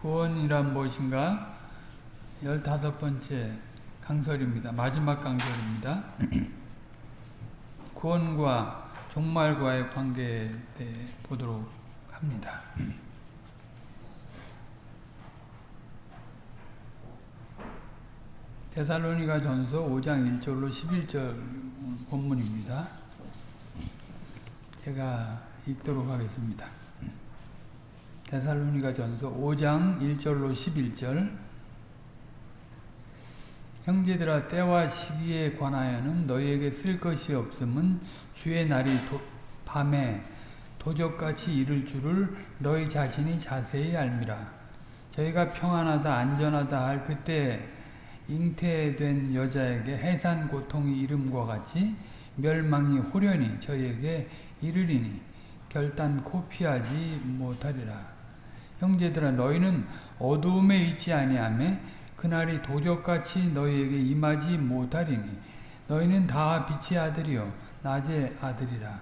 구원이란 무엇인가? 열다섯 번째 강설입니다. 마지막 강설입니다. 구원과 종말과의 관계에 대해 보도록 합니다. 데살로니가 전서 5장 1절로 11절 본문입니다. 제가 읽도록 하겠습니다. 데살로니가 전서 5장 1절로 11절 형제들아 때와 시기에 관하여는 너희에게 쓸 것이 없음은 주의 날이 도, 밤에 도적같이 이를 줄을 너희 자신이 자세히 알미라. 저희가 평안하다 안전하다 할 그때 잉태된 여자에게 해산 고통이 이름과 같이 멸망이 호련히 저희에게 이르리니 결단 코 피하지 못하리라. 형제들아 너희는 어두움에 있지 아니하며 그날이 도적같이 너희에게 임하지 못하리니 너희는 다 빛의 아들이요 낮의 아들이라.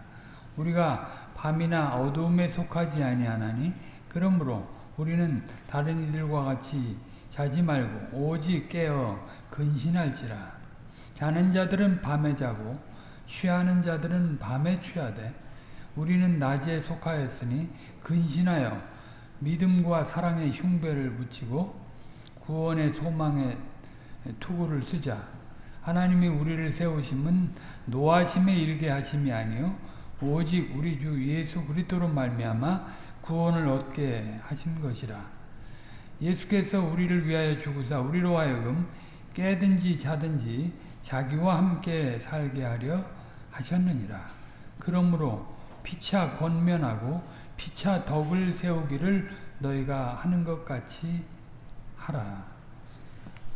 우리가 밤이나 어두움에 속하지 아니하나니 그러므로 우리는 다른 이들과 같이 자지 말고 오직 깨어 근신할지라. 자는 자들은 밤에 자고 취하는 자들은 밤에 취하되 우리는 낮에 속하였으니 근신하여 믿음과 사랑의 흉배를 붙이고 구원의 소망에 투구를 쓰자. 하나님이 우리를 세우심은 노하심에 이르게 하심이 아니요 오직 우리 주 예수 그리스도로 말미암아 구원을 얻게 하신 것이라. 예수께서 우리를 위하여 죽으사 우리로 하여금 깨든지 자든지 자기와 함께 살게 하려 하셨느니라. 그러므로 피차 권면하고 피차 덕을 세우기를 너희가 하는 것 같이 하라.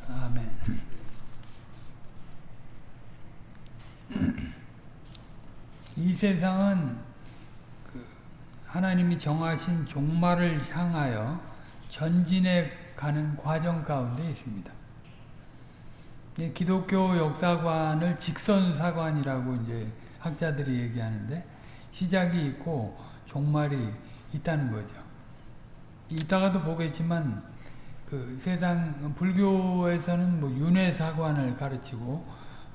아멘. 이 세상은 그 하나님이 정하신 종말을 향하여 전진해 가는 과정 가운데 있습니다. 기독교 역사관을 직선사관이라고 이제 학자들이 얘기하는데 시작이 있고 종말이 있다는 거죠. 이따가도 보겠지만 그 세상 불교에서는 뭐 윤회 사관을 가르치고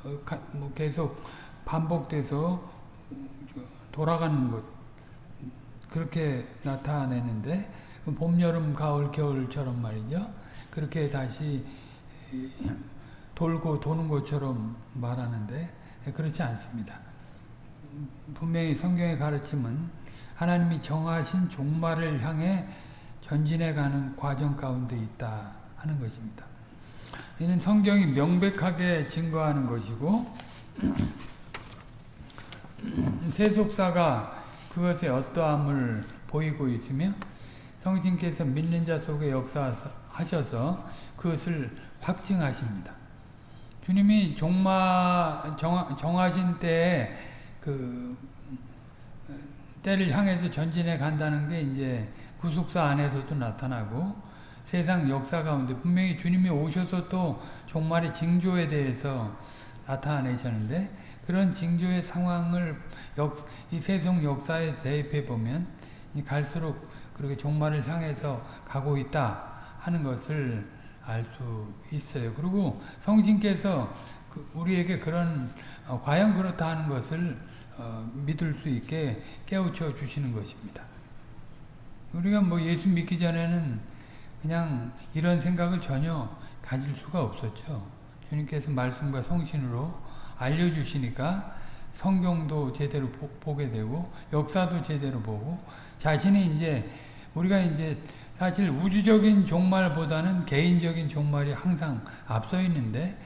어, 가, 뭐 계속 반복돼서 돌아가는 것 그렇게 나타내는데 봄, 여름, 가을, 겨울처럼 말이죠. 그렇게 다시 돌고 도는 것처럼 말하는데 그렇지 않습니다. 분명히 성경의 가르침은 하나님이 정하신 종말을 향해 전진해가는 과정 가운데 있다 하는 것입니다. 이는 성경이 명백하게 증거하는 것이고 세속사가 그것에 어떠함을 보이고 있으며 성신께서 믿는 자 속에 역사하셔서 그것을 확증하십니다. 주님이 종마 정하신 때에 그 때를 향해서 전진해 간다는 게 이제 구속사 안에서도 나타나고 세상 역사 가운데 분명히 주님이 오셔서 또 종말의 징조에 대해서 나타내셨는데 그런 징조의 상황을 역, 이 세속 역사에 대입해 보면 갈수록 그렇게 종말을 향해서 가고 있다 하는 것을 알 수 있어요. 그리고 성신께서 그 우리에게 그런 어, 과연 그렇다 하는 것을 어, 믿을 수 있게 깨우쳐 주시는 것입니다. 우리가 뭐 예수 믿기 전에는 그냥 이런 생각을 전혀 가질 수가 없었죠. 주님께서 말씀과 성신으로 알려주시니까 성경도 제대로 보, 게 되고 역사도 제대로 보고 자신이 이제 우리가 이제 사실 우주적인 종말보다는 개인적인 종말이 항상 앞서 있는데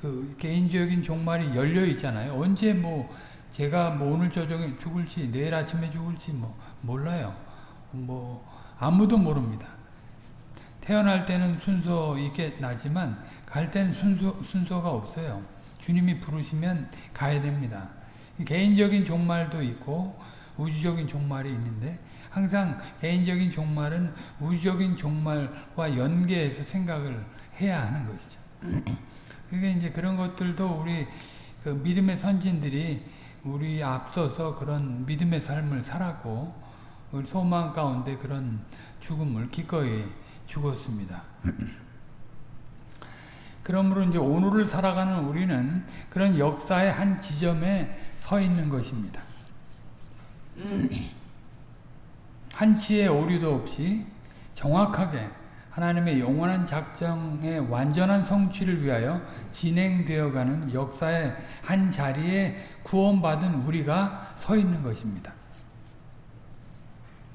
그 개인적인 종말이 열려 있잖아요. 언제 뭐 제가 뭐 오늘 저녁에 죽을지 내일 아침에 죽을지 뭐 몰라요. 뭐 아무도 모릅니다. 태어날 때는 순서 있게 나지만 갈 때는 순서 순서가 없어요. 주님이 부르시면 가야 됩니다. 개인적인 종말도 있고 우주적인 종말이 있는데 항상 개인적인 종말은 우주적인 종말과 연계해서 생각을 해야 하는 것이죠. 그러니까 이제 그런 것들도 우리 그 믿음의 선진들이 우리 앞서서 그런 믿음의 삶을 살았고 소망 가운데 그런 죽음을 기꺼이 죽었습니다. 그러므로 이제 오늘을 살아가는 우리는 그런 역사의 한 지점에 서 있는 것입니다. 한치의 오류도 없이 정확하게 하나님의 영원한 작정의 완전한 성취를 위하여 진행되어가는 역사의 한 자리에 구원받은 우리가 서 있는 것입니다.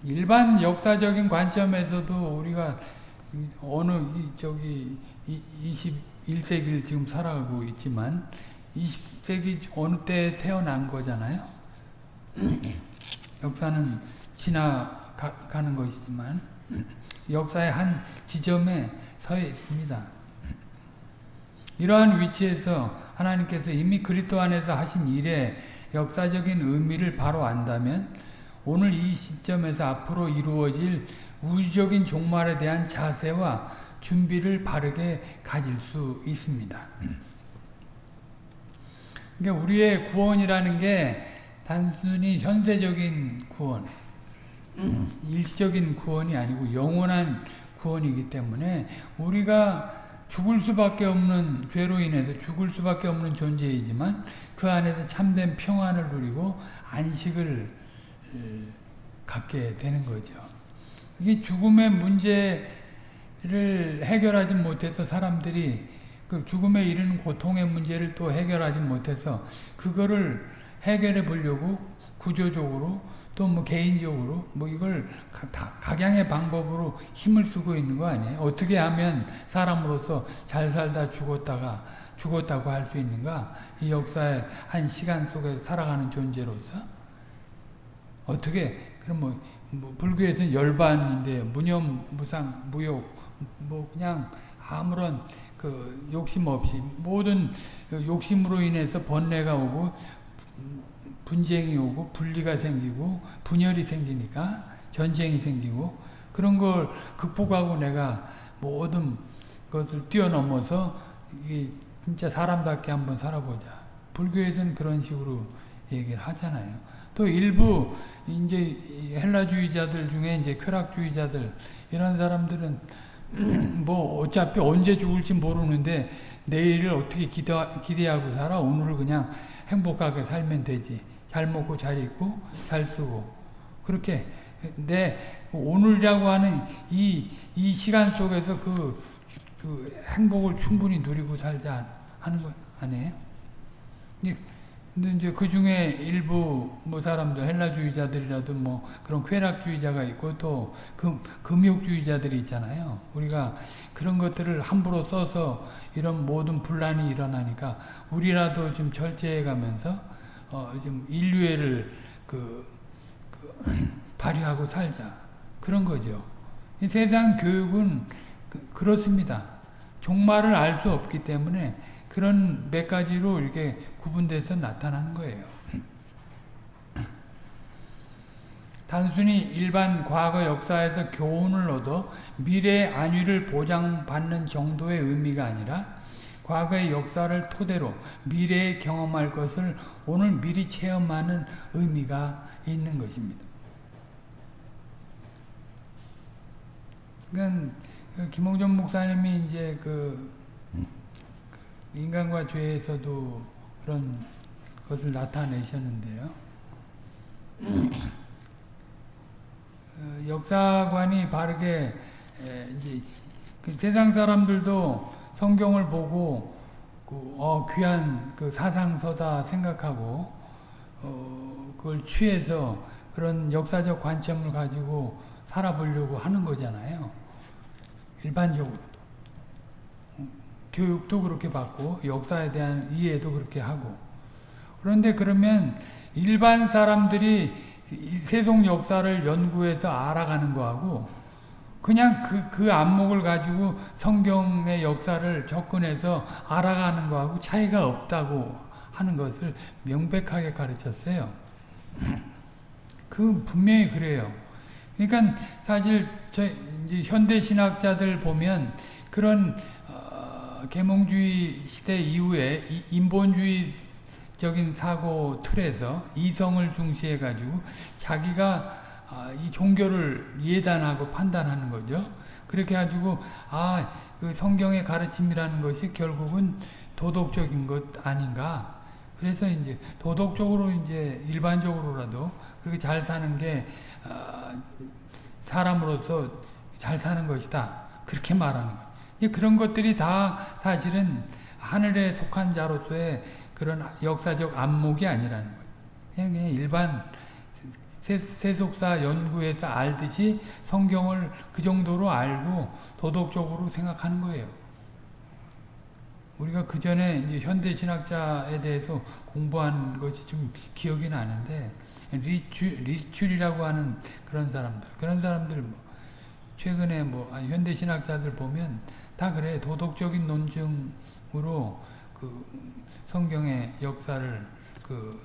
일반 역사적인 관점에서도 우리가 어느 저기 21세기를 지금 살아가고 있지만 20세기 어느 때 태어난 거잖아요. 역사는 지나가는 것이지만 역사의 한 지점에 서 있습니다. 이러한 위치에서 하나님께서 이미 그리스도 안에서 하신 일의 역사적인 의미를 바로 안다면 오늘 이 시점에서 앞으로 이루어질 우주적인 종말에 대한 자세와 준비를 바르게 가질 수 있습니다. 그러니까 우리의 구원이라는 게 단순히 현세적인 구원, 일시적인 구원이 아니고 영원한 구원이기 때문에 우리가 죽을 수밖에 없는 죄로 인해서 죽을 수밖에 없는 존재이지만 그 안에서 참된 평안을 누리고 안식을 갖게 되는 거죠. 이게 죽음의 문제를 해결하지 못해서 사람들이 그 죽음에 이르는 고통의 문제를 또 해결하지 못해서 그거를 해결해 보려고 구조적으로 또 뭐 개인적으로 뭐 이걸 각양의 방법으로 힘을 쓰고 있는 거 아니에요? 어떻게 하면 사람으로서 잘 살다 죽었다가 죽었다고 할 수 있는가? 이 역사의 한 시간 속에 살아가는 존재로서 어떻게 그럼 뭐, 뭐 불교에서는 열반인데 무념 무상 무욕 뭐 그냥 아무런 그 욕심 없이 모든 욕심으로 인해서 번뇌가 오고 분쟁이 오고 분리가 생기고 분열이 생기니까 전쟁이 생기고 그런 걸 극복하고 내가 모든 것을 뛰어넘어서 이게 진짜 사람답게 한번 살아보자. 불교에서는 그런 식으로 얘기를 하잖아요. 또 일부 이제 헬라주의자들 중에 이제 쾌락주의자들 이런 사람들은 뭐 어차피 언제 죽을지 모르는데 내일을 어떻게 기대, 기대하고 살아 오늘을 그냥 행복하게 살면 되지 잘 먹고 잘 입고 잘 쓰고 그렇게 내 오늘이라고 하는 이, 이 시간 속에서 그, 그 행복을 충분히 누리고 살자 하는 것 아니에요? 근데 이제 그 중에 일부 뭐 사람들 헬라주의자들이라도 뭐 그런 쾌락주의자가 있고 또 금, 금욕주의자들이 있잖아요. 우리가 그런 것들을 함부로 써서 이런 모든 분란이 일어나니까 우리라도 좀 절제해 가면서 어, 좀 인류애를 그, 그 발휘하고 살자. 그런 거죠. 세상 교육은 그, 렇습니다 종말을 알 수 없기 때문에 그런 몇 가지로 이렇게 구분돼서 나타나는 거예요. 단순히 일반 과거 역사에서 교훈을 얻어 미래의 안위를 보장받는 정도의 의미가 아니라 과거의 역사를 토대로 미래에 경험할 것을 오늘 미리 체험하는 의미가 있는 것입니다. 그러니까 김홍전 목사님이 이제 그 인간과 죄에서도 그런 것을 나타내셨는데요. 어, 역사관이 바르게 이제 그 세상 사람들도 성경을 보고 그 어, 귀한 그 사상서다 생각하고 어, 그걸 취해서 그런 역사적 관점을 가지고 살아보려고 하는 거잖아요. 일반적으로. 교육도 그렇게 받고 역사에 대한 이해도 그렇게 하고 그런데 그러면 일반 사람들이 세속 역사를 연구해서 알아가는 거하고 그냥 그, 그 안목을 가지고 성경의 역사를 접근해서 알아가는 거하고 차이가 없다고 하는 것을 명백하게 가르쳤어요. 그 분명히 그래요. 그러니까 사실 저 현대 신학자들 보면 그런 계몽주의 시대 이후에 인본주의적인 사고 틀에서 이성을 중시해 가지고 자기가 아, 이 종교를 예단하고 판단하는 거죠. 그렇게 가지고 아, 그 성경의 가르침이라는 것이 결국은 도덕적인 것 아닌가? 그래서 이제 도덕적으로 이제 일반적으로라도 그렇게 잘 사는 게 아, 사람으로서 잘 사는 것이다. 그렇게 말하는 거예요. 그런 것들이 다 사실은 하늘에 속한 자로서의 그런 역사적 안목이 아니라는 거예요. 그냥, 일반 세속사 연구에서 알듯이 성경을 그 정도로 알고 도덕적으로 생각하는 거예요. 우리가 그 전에 이제 현대 신학자에 대해서 공부한 것이 좀 기억이 나는데 리추, 리출이라고 하는 그런 사람들 그런 사람들 뭐 최근에 뭐 현대 신학자들 보면 다 그래 도덕적인 논증으로 그 성경의 역사를 그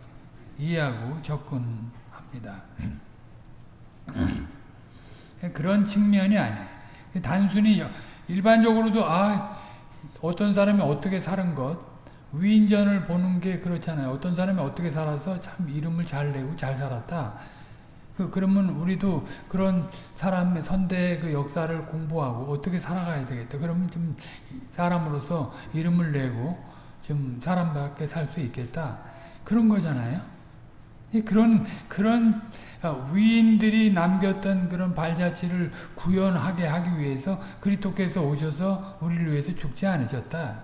이해하고 접근 합니다. 그런 측면이 아니에요. 단순히 일반적으로도 아 어떤 사람이 어떻게 사는 것 위인전을 보는 게 그렇잖아요. 어떤 사람이 어떻게 살아서 참 이름을 잘 내고 잘 살았다. 그, 그러면 우리도 그런 사람의 선대의 그 역사를 공부하고 어떻게 살아가야 되겠다. 그러면 좀 사람으로서 이름을 내고 좀 사람답게 살 수 있겠다. 그런 거잖아요. 그런, 그런 위인들이 남겼던 그런 발자취를 구현하게 하기 위해서 그리스도께서 오셔서 우리를 위해서 죽지 않으셨다.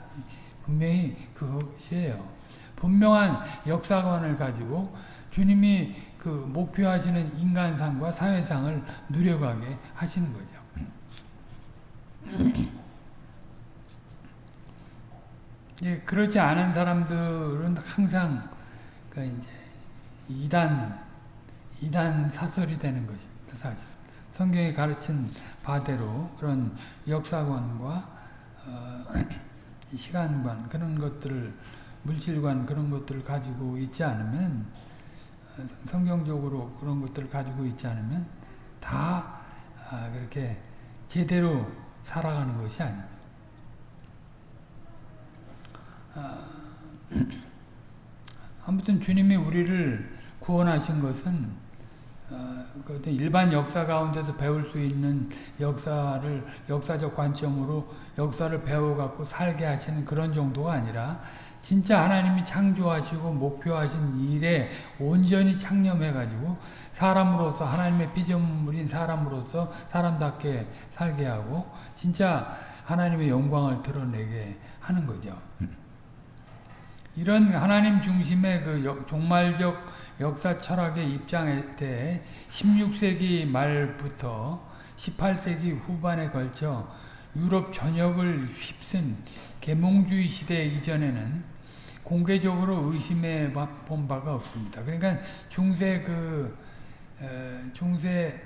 분명히 그것이에요. 분명한 역사관을 가지고 주님이 그 목표하시는 인간상과 사회상을 누려가게 하시는 거죠. 예, 그렇지 않은 사람들은 항상 그 이제 이단 이단 사설이 되는 것입니다. 사실 성경이 가르친 바대로 그런 역사관과 어, 시간관 그런 것들을 물질관 그런 것들을 가지고 있지 않으면 어, 성경적으로 그런 것들을 가지고 있지 않으면 다 아, 그렇게 제대로 살아가는 것이 아닙니다. 아, 아무튼 주님이 우리를 구원하신 것은 어, 그 일반 역사 가운데서 배울 수 있는 역사를 역사적 관점으로 역사를 배워갖고 살게 하시는 그런 정도가 아니라 진짜 하나님이 창조하시고 목표하신 일에 온전히 창념해가지고 사람으로서 하나님의 피조물인 사람으로서 사람답게 살게 하고 진짜 하나님의 영광을 드러내게 하는 거죠. 이런 하나님 중심의 그 종말적 역사 철학의 입장에 대해 16세기 말부터 18세기 후반에 걸쳐 유럽 전역을 휩쓴 계몽주의 시대 이전에는 공개적으로 의심해 본 바가 없습니다. 그러니까 중세 그 중세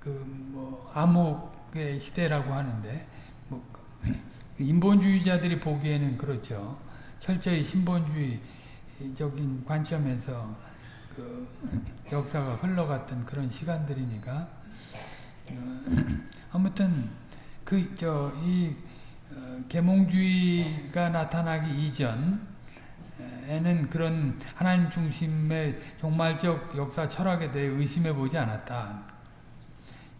그뭐 암흑의 시대라고 하는데 뭐그 인본주의자들이 보기에는 그렇죠. 철저히 신본주의적인 관점에서 그 역사가 흘러갔던 그런 시간들이니까 어, 아무튼 그 저이 어, 계몽주의가 나타나기 이전에는 그런 하나님 중심의 종말적 역사 철학에 대해 의심해 보지 않았다.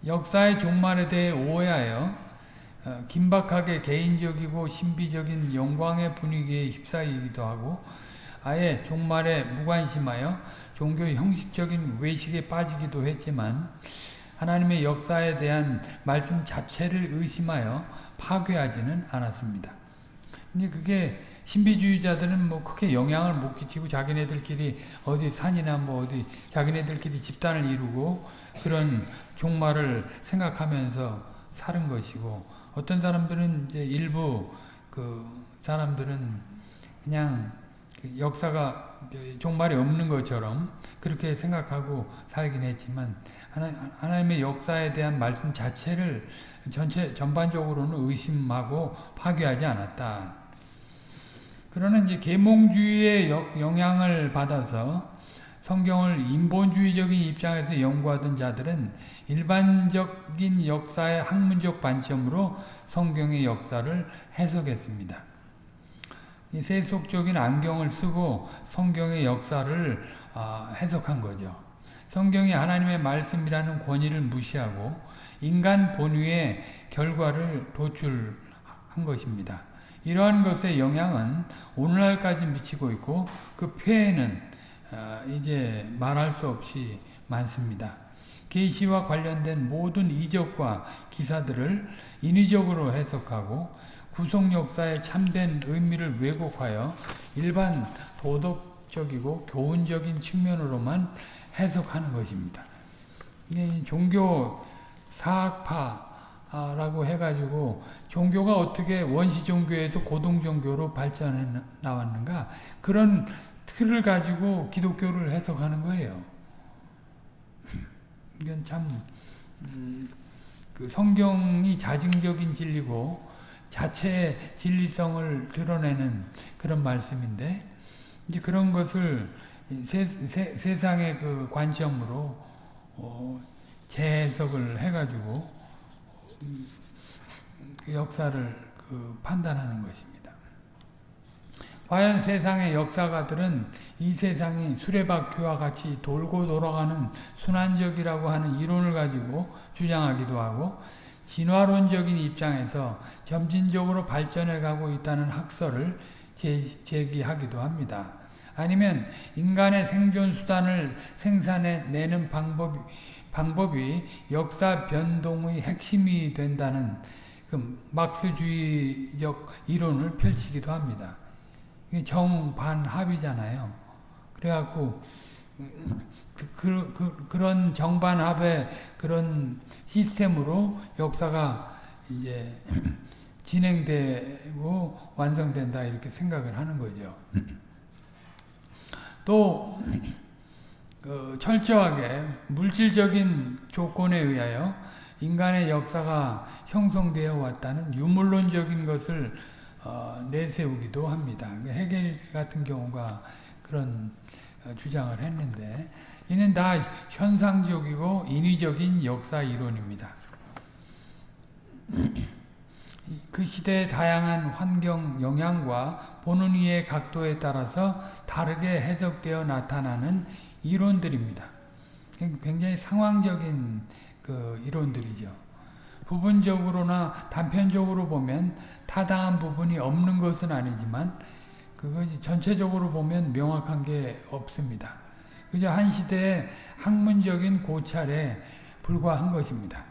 역사의 종말에 대해 오해하여 어, 긴박하게 개인적이고 신비적인 영광의 분위기에 휩싸이기도 하고 아예 종말에 무관심하여 종교 형식적인 외식에 빠지기도 했지만 하나님의 역사에 대한 말씀 자체를 의심하여 파괴하지는 않았습니다. 근데 그게 신비주의자들은 뭐 크게 영향을 못 끼치고 자기네들끼리 어디 산이나 뭐 어디 자기네들끼리 집단을 이루고 그런 종말을 생각하면서 사는 것이고 어떤 사람들은 이제 일부 그 사람들은 그냥 그 역사가 종말이 없는 것처럼 그렇게 생각하고 살긴 했지만 하나, 님의 역사에 대한 말씀 자체를 전체 전반적으로는 의심하고 파괴하지 않았다. 그러나 이제 계몽주의의 영향을 받아서 성경을 인본주의적인 입장에서 연구하던 자들은 일반적인 역사의 학문적 관점으로 성경의 역사를 해석했습니다. 세속적인 안경을 쓰고 성경의 역사를 아, 해석한 거죠. 성경이 하나님의 말씀이라는 권위를 무시하고 인간 본위의 결과를 도출한 것입니다. 이러한 것의 영향은 오늘날까지 미치고 있고 그 폐해는 어, 이제 말할 수 없이 많습니다. 계시와 관련된 모든 이적과 기사들을 인위적으로 해석하고 구속 역사의 참된 의미를 왜곡하여 일반 도덕적이고 교훈적인 측면으로만 해석하는 것입니다. 종교 사학파라고 해가지고 종교가 어떻게 원시 종교에서 고등 종교로 발전해 나왔는가 그런 틀을 가지고 기독교를 해석하는 거예요. 이건 참, 음, 그 성경이 자증적인 진리고 자체의 진리성을 드러내는 그런 말씀인데, 이제 그런 것을 세, 세 상의 그 관점으로 어, 재해석을 해가지고 음, 그 역사를 그 판단하는 것입니다. 과연 세상의 역사가들은 이 세상이 수레바퀴와 같이 돌고 돌아가는 순환적이라고 하는 이론을 가지고 주장하기도 하고 진화론적인 입장에서 점진적으로 발전해가고 있다는 학설을 제기하기도 합니다. 아니면 인간의 생존 수단을 생산해내는 방법이, 방법이 역사 변동의 핵심이 된다는 그 막스주의적 이론을 펼치기도 합니다. 정반합이잖아요. 그래갖고 그, 그, 그, 그 런 정반합의 그런 시스템으로 역사가 이제 진행되고 완성된다 이렇게 생각을 하는 거죠. 또 그 철저하게 물질적인 조건에 의하여 인간의 역사가 형성되어 왔다는 유물론적인 것을 어, 내세우기도 합니다. 해겔 그 같은 경우가 그런 어, 주장을 했는데 이는 다 현상적이고 인위적인 역사 이론입니다. 그 시대의 다양한 환경 영향과 보는 이의 각도에 따라서 다르게 해석되어 나타나는 이론들입니다. 굉장히 상황적인 그 이론들이죠. 부분적으로나 단편적으로 보면 타당한 부분이 없는 것은 아니지만 그것이 전체적으로 보면 명확한 게 없습니다. 그저 한 시대의 학문적인 고찰에 불과한 것입니다.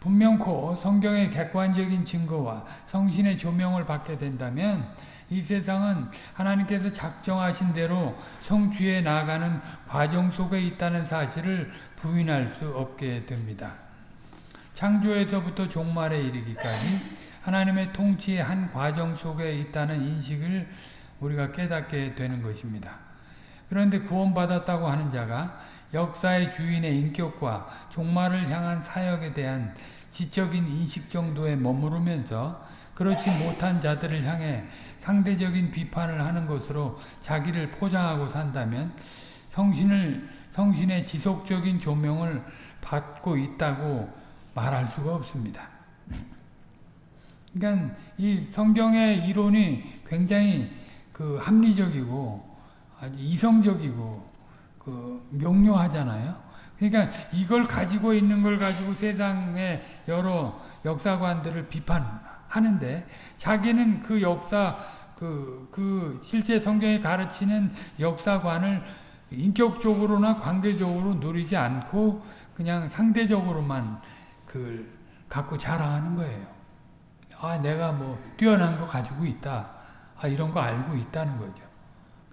분명코 성경의 객관적인 증거와 성신의 조명을 받게 된다면 이 세상은 하나님께서 작정하신 대로 성취해 나가는 과정 속에 있다는 사실을 부인할 수 없게 됩니다. 창조에서부터 종말에 이르기까지 하나님의 통치의 한 과정 속에 있다는 인식을 우리가 깨닫게 되는 것입니다. 그런데 구원받았다고 하는 자가 역사의 주인의 인격과 종말을 향한 사역에 대한 지적인 인식 정도에 머무르면서 그렇지 못한 자들을 향해 상대적인 비판을 하는 것으로 자기를 포장하고 산다면 성신을 성신의 지속적인 조명을 받고 있다고 말할 수가 없습니다. 그러니까 이 성경의 이론이 굉장히 그 합리적이고 아주 이성적이고 그 명료하잖아요. 그러니까 이걸 가지고 있는 걸 가지고 세상의 여러 역사관들을 비판하는데 자기는 그 역사 그, 그 실제 성경이 가르치는 역사관을 인격적으로나 관계적으로 누리지 않고 그냥 상대적으로만 그걸 갖고 자랑하는 거예요. 아, 내가 뭐 뛰어난 거 가지고 있다. 아, 이런 거 알고 있다는 거죠.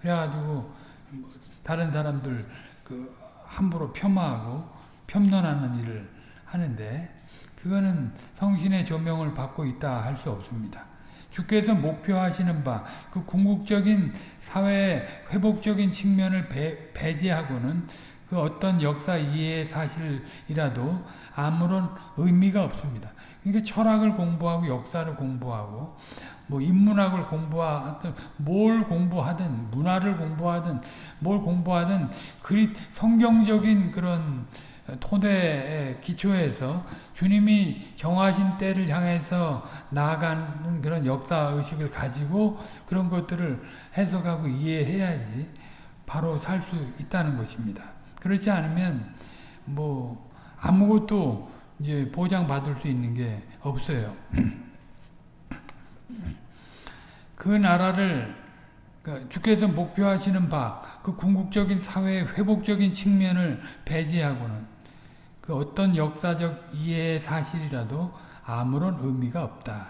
그래가지고 뭐 다른 사람들 그 함부로 폄하하고 폄론하는 일을 하는데 그거는 성신의 조명을 받고 있다 할 수 없습니다. 주께서 목표하시는 바 그 궁극적인 사회의 회복적인 측면을 배, 배제하고는 그 어떤 역사 이해의 사실이라도 아무런 의미가 없습니다. 그러니까 철학을 공부하고 역사를 공부하고 뭐 인문학을 공부하든 뭘 공부하든 문화를 공부하든 뭘 공부하든 그리 성경적인 그런 토대의 기초에서 주님이 정하신 때를 향해서 나아가는 그런 역사의식을 가지고 그런 것들을 해석하고 이해해야지 바로 살 수 있다는 것입니다. 그렇지 않으면 뭐 아무것도 이제 보장받을 수 있는 게 없어요. 그 나라를 그 주께서 목표하시는 바 그 궁극적인 사회의 회복적인 측면을 배제하고는 그 어떤 역사적 이해의 사실이라도 아무런 의미가 없다.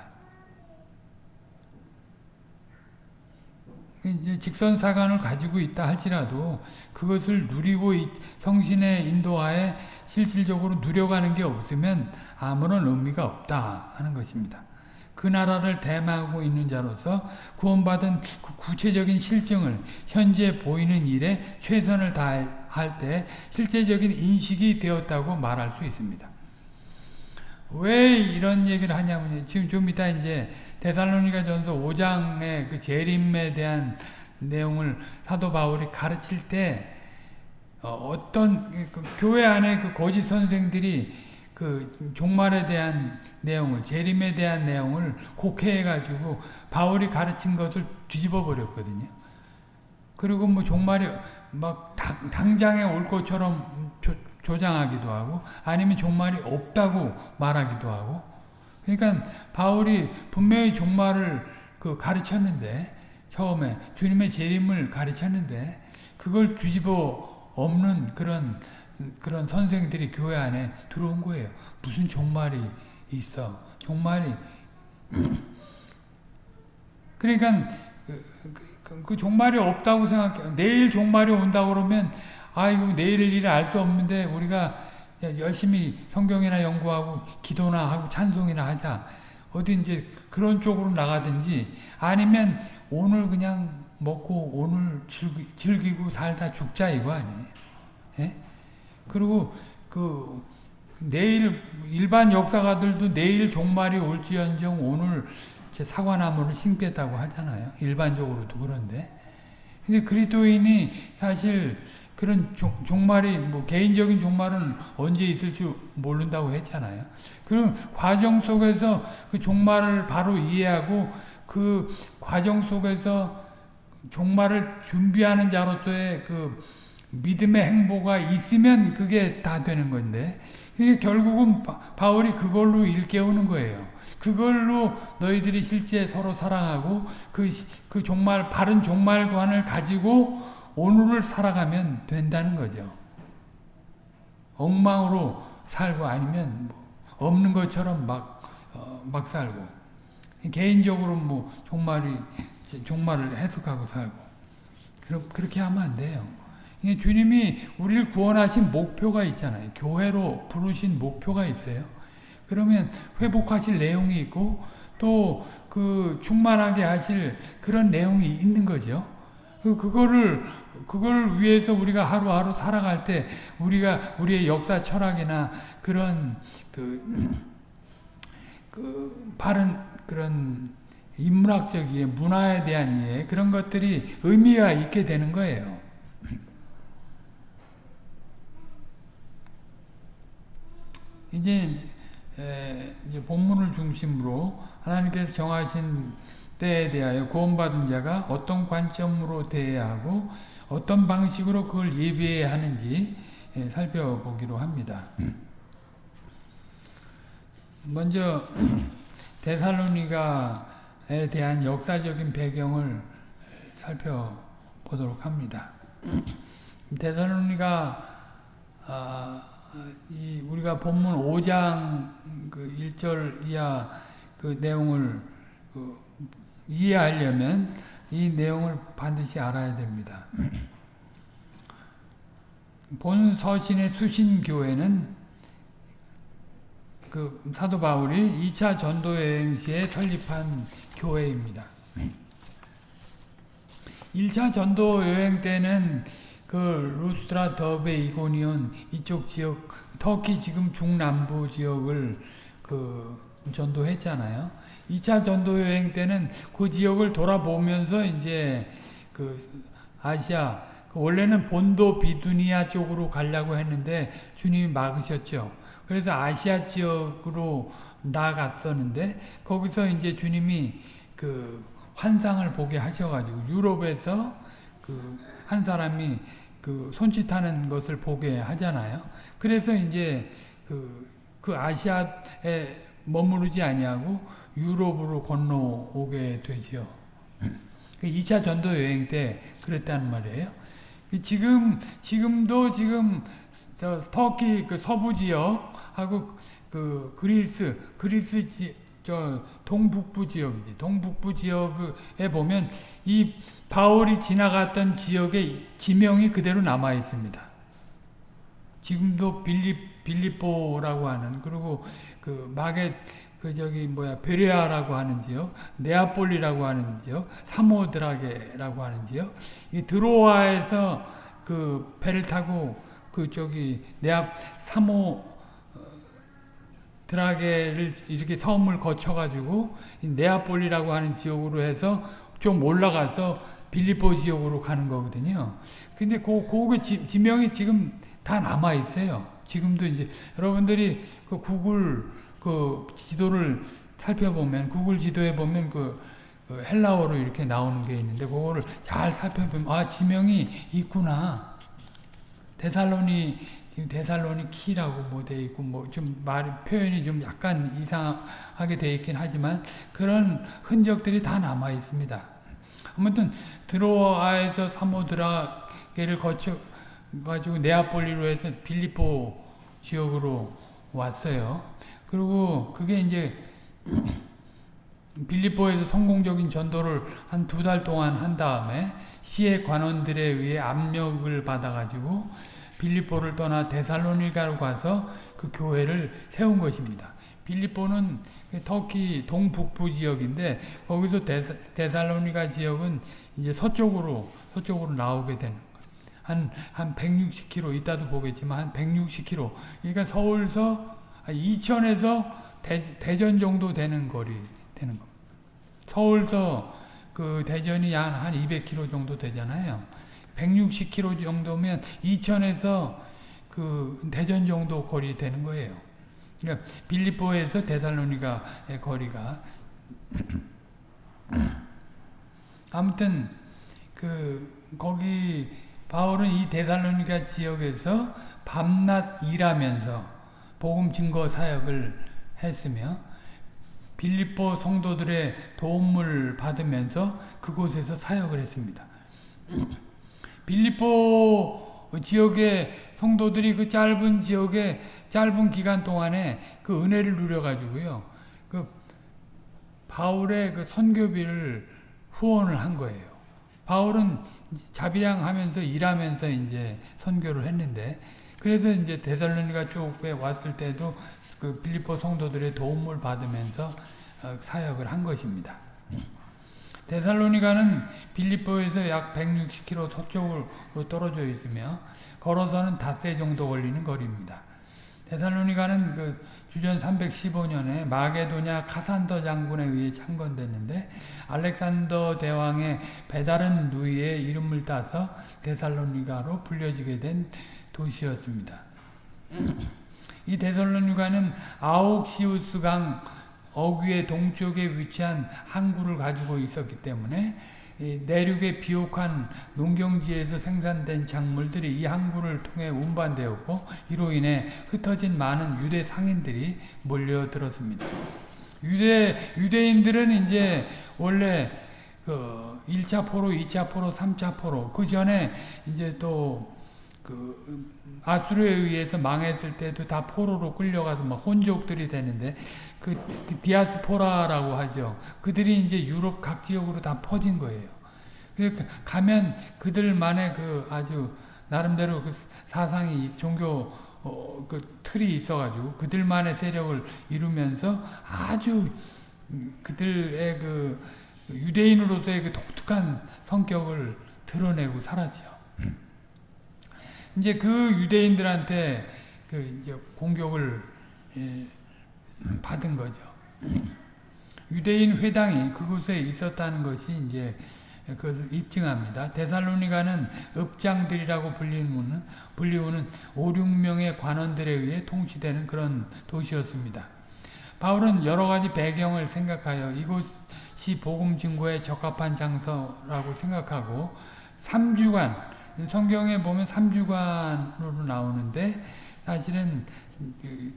이제 직선 사관을 가지고 있다 할지라도 그것을 누리고 성신의 인도하에 실질적으로 누려가는 게 없으면 아무런 의미가 없다 하는 것입니다. 그 나라를 대마하고 있는 자로서 구원받은 그 구체적인 실증을 현재 보이는 일에 최선을 다할 때 실제적인 인식이 되었다고 말할 수 있습니다. 왜 이런 얘기를 하냐면 지금 좀 이따 이제 데살로니가 전서 5장의 그 재림에 대한 내용을 사도 바울이 가르칠 때 어, 떤 그 교회 안에 그 거짓 선생들이 그 종말에 대한 내용을 재림에 대한 내용을 곡해해 가지고 바울이 가르친 것을 뒤집어 버렸거든요. 그리고 뭐 종말이 막 당 장에 올 것처럼 조, 조장하기도 하고 아니면 종말이 없다고 말하기도 하고 그러니까 바울이 분명히 종말을 그 가르쳤는데 처음에 주님의 재림을 가르쳤는데 그걸 뒤집어 없는 그런 그런 선생들이 교회 안에 들어온 거예요. 무슨 종말이 있어. 종말이. 그러니까 그, 그, 그, 종말이 없다고 생각해요. 내일 종말이 온다고 그러면 아이고 내일 일을 알 수 없는데 우리가 열심히 성경이나 연구하고 기도나 하고 찬송이나 하자. 어디 이제 그런 쪽으로 나가든지 아니면 오늘 그냥 먹고 오늘 즐기, 즐기 고 살다 죽자 이거 아니에요. 예? 그리고 그 내일 일반 역사가들도 내일 종말이 올지언정 오늘 제 사과나무를 심겠다고 하잖아요. 일반적으로도 그런데. 근데 그리스도인이 사실 그런 종, 종말이 뭐 개인적인 종말은 언제 있을지 모른다고 했잖아요. 그런 과정 속에서 그 종말을 바로 이해하고 그 과정 속에서 종말을 준비하는 자로서의 그 믿음의 행보가 있으면 그게 다 되는 건데 결국은 바울이 그걸로 일깨우는 거예요. 그걸로 너희들이 실제 서로 사랑하고 그, 그 종말, 바른 종말관을 가지고 오늘을 살아가면 된다는 거죠. 엉망으로 살고 아니면 뭐 없는 것처럼 막, 어, 막 살고. 개인적으로 뭐 종말이, 종말을 해석하고 살고. 그럼, 그렇게 하면 안 돼요. 주님이 우리를 구원하신 목표가 있잖아요. 교회로 부르신 목표가 있어요. 그러면 회복하실 내용이 있고 또 그 충만하게 하실 그런 내용이 있는 거죠. 그 그거를 그걸 위해서 우리가 하루하루 살아갈 때 우리가 우리의 역사 철학이나 그런 그, 그 바른 그런 인문학적 이해, 문화에 대한 이해 그런 것들이 의미가 있게 되는 거예요. 이제, 에, 이제 본문을 중심으로 하나님께서 정하신 때에 대하여 구원받은 자가 어떤 관점으로 대해야 하고 어떤 방식으로 그걸 예비해야 하는지 에, 살펴보기로 합니다. 먼저 데살로니가에 대한 역사적인 배경을 살펴보도록 합니다. 데살로니가 아, 이 우리가 본문 5장 그 1절 이하 그 내용을 그 이해하려면 이 내용을 반드시 알아야 됩니다. 본 서신의 수신교회는 그 사도 바울이 2차 전도 여행 시에 설립한 교회입니다. 1차 전도 여행 때는 그 루스라, 더베, 이고니온 이쪽 지역 터키 지금 중남부 지역을 그 전도했잖아요. 2차 전도 여행 때는 그 지역을 돌아보면서 이제 그 아시아 그 원래는 본도 비두니아 쪽으로 가려고 했는데 주님이 막으셨죠. 그래서 아시아 지역으로 나갔었는데 거기서 이제 주님이 그 환상을 보게 하셔가지고 유럽에서 그 한 사람이 그 손짓하는 것을 보게 하잖아요. 그래서 이제 그, 그 아시아에 머무르지 아니하고 유럽으로 건너오게 되지요. 2차 전도 여행 때 그랬다는 말이에요. 지금 지금도 지금 저 터키 그 서부 지역하고 그 그리스 그리스 지, 저 동북부 지역이지 동북부 지역에 보면 이 바울이 지나갔던 지역의 지명이 그대로 남아 있습니다. 지금도 빌립 빌립보라고 하는 그리고 그 마겟 그 저기 뭐야 베레아라고 하는 지역, 네아폴리라고 하는 지역, 사모드라게라고 하는 지역, 이 드로아에서 그 배를 타고 그 저기 네아 사모 어, 드라게를 이렇게 섬을 거쳐가지고 네아폴리라고 하는 지역으로 해서 좀 올라가서 빌리포 지역으로 가는 거거든요. 근데 그, 그 지명이 지금 다 남아 있어요. 지금도 이제 여러분들이 그 구글 그 지도를 살펴보면 구글 지도에 보면 그, 그 헬라어로 이렇게 나오는 게 있는데 그거를 잘 살펴보면 아 지명이 있구나. 데살로니 지금 데살로니 키라고 뭐 돼 있고 뭐 좀 말 표현이 좀 약간 이상하게 돼 있긴 하지만 그런 흔적들이 다 남아 있습니다. 아무튼 드로아에서 사모드라게를 거쳐 가지고 네아폴리로 해서 빌리포 지역으로 왔어요. 그리고 그게 이제 빌리포에서 성공적인 전도를 한 두 달 동안 한 다음에 시의 관원들에 의해 압력을 받아가지고 빌리포를 떠나 데살로니가로 가서 그 교회를 세운 것입니다. 빌리포는 터키 동북부 지역인데 거기서 데사, 데살로니가 지역은 이제 서쪽으로 서쪽으로 나오게 되는 한, 한 160km, 이따도 보겠지만 한 160km. 그러니까 서울서, 이천에서 대, 전 정도 되는 거리 되는 겁니다. 서울서 그 대전이 한, 한 200km 정도 되잖아요. 160km 정도면 이천에서 그 대전 정도 거리 되는 거예요. 그러니까 빌리포에서 데살로니가의 거리가 아무튼 그 거기 바울은 이 데살로니가 지역에서 밤낮 일하면서 복음 증거 사역을 했으며 빌립보 성도들의 도움을 받으면서 그곳에서 사역을 했습니다. 빌립보 지역의 성도들이 그 짧은 지역에 짧은 기간 동안에 그 은혜를 누려가지고요. 그 바울의 그 선교비를 후원을 한 거예요. 바울은 자비랑 하면서 일하면서 이제 선교를 했는데 그래서 이제 데살로니가 쪽에 왔을 때도 그 빌립보 성도들의 도움을 받으면서 어, 사역을 한 것입니다. 데살로니가는 빌립보에서 약 160km 서쪽으로 떨어져 있으며 걸어서는 닷새 정도 걸리는 거리입니다. 데살로니가는 그 주전 315년에 마게도냐 카산더 장군에 의해 창건됐는데 알렉산더 대왕의 배다른 누이의 이름을 따서 데살로니가로 불려지게 된 도시였습니다. 이 데살로니가는 아옥시우스강 어귀의 동쪽에 위치한 항구를 가지고 있었기 때문에 내륙의 비옥한 농경지에서 생산된 작물들이 이 항구를 통해 운반되었고 이로 인해 흩어진 많은 유대 상인들이 몰려들었습니다. 유대 유대인들은 이제 원래 그 1차 포로, 2차 포로, 3차 포로 그 전에 이제 또 그 아수르에 의해서 망했을 때도 다 포로로 끌려가서 막 혼족들이 되는데 그, 그 디아스포라라고 하죠. 그들이 이제 유럽 각 지역으로 다 퍼진 거예요. 그러니까 가면 그들만의 그 아주 나름대로 그 사상이 종교 어, 그 틀이 있어가지고 그들만의 세력을 이루면서 아주 그들의 그 유대인으로서의 그 독특한 성격을 드러내고 살았죠. 이제 그 유대인들한테 그 공격을 예, 받은 거죠. 유대인 회당이 그곳에 있었다는 것이 이제 그것을 입증합니다. 데살로니가는 읍장들이라고 불리우는, 불리우는 5, 6명의 관원들에 의해 통치되는 그런 도시였습니다. 바울은 여러 가지 배경을 생각하여 이곳이 복음 증거에 적합한 장소라고 생각하고 3주간 성경에 보면 3주간으로 나오는데 사실은